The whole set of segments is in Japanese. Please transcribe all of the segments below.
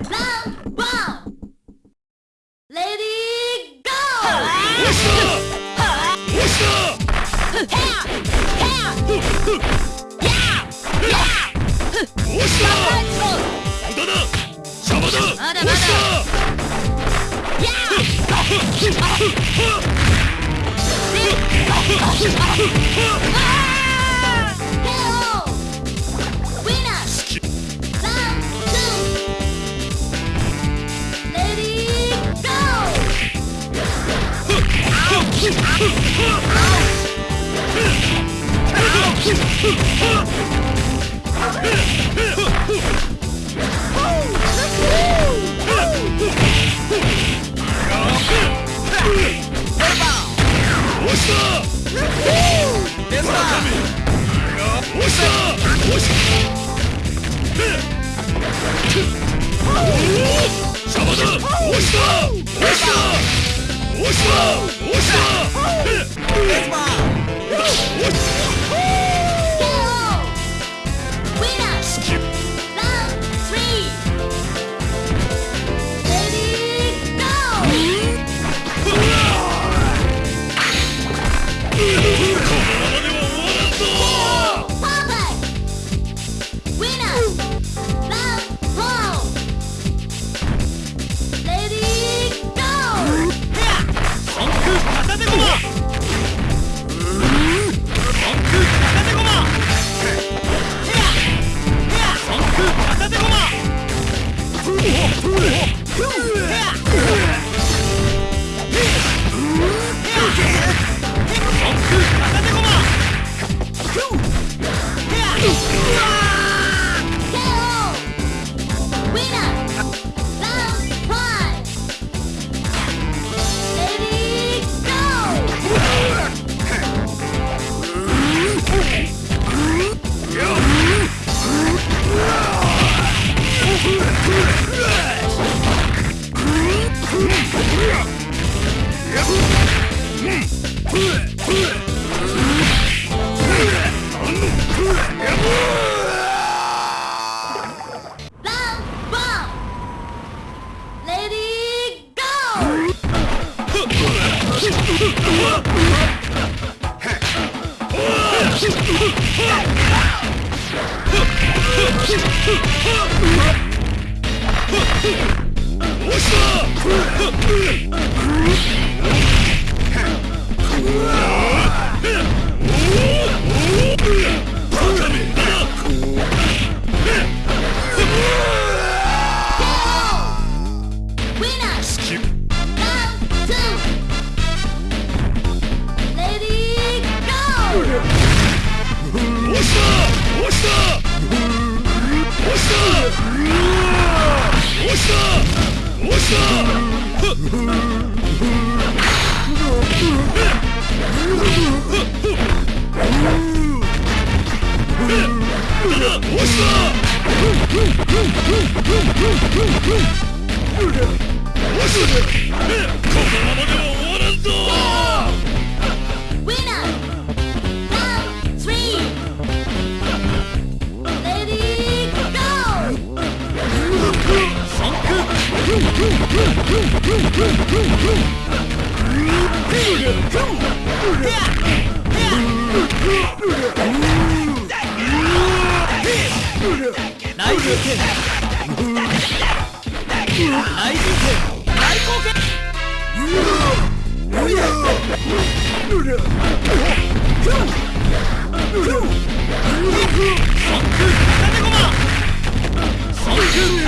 round one. Lady, go! Yeah! Yeah! 押した无双，无双，嘿，无双，无。What's up? What's up? What's up? Yeah! イブ剣アイブ剣大貢献うわ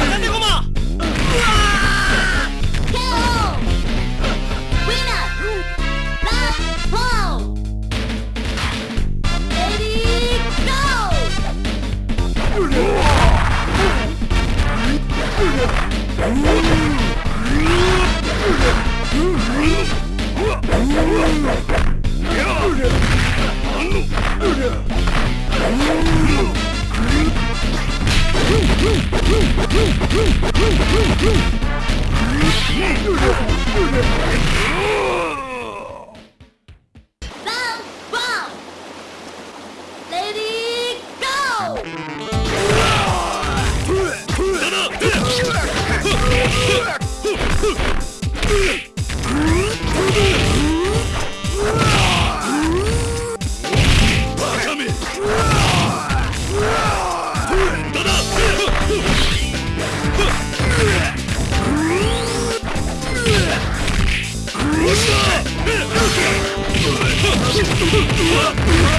っ！Ой! うわっ